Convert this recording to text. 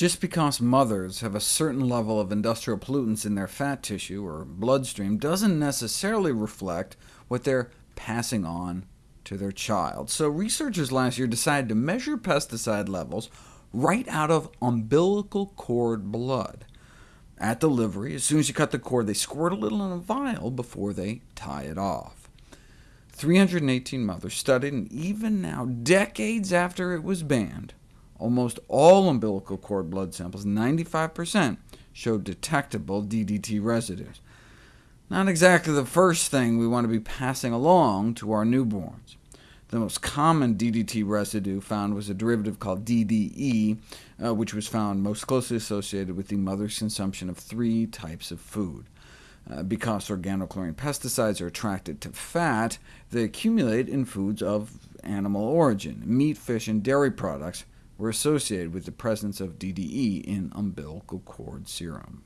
Just because mothers have a certain level of industrial pollutants in their fat tissue or bloodstream doesn't necessarily reflect what they're passing on to their child. So researchers last year decided to measure pesticide levels right out of umbilical cord blood. At delivery, as soon as you cut the cord, they squirt a little in a vial before they tie it off. 318 mothers studied, and even now, decades after it was banned, almost all umbilical cord blood samples, 95%, showed detectable DDT residues. Not exactly the first thing we want to be passing along to our newborns. The most common DDT residue found was a derivative called DDE, uh, which was found most closely associated with the mother's consumption of three types of food. Uh, because organochlorine pesticides are attracted to fat, they accumulate in foods of animal origin. Meat, fish, and dairy products were associated with the presence of DDE in umbilical cord serum.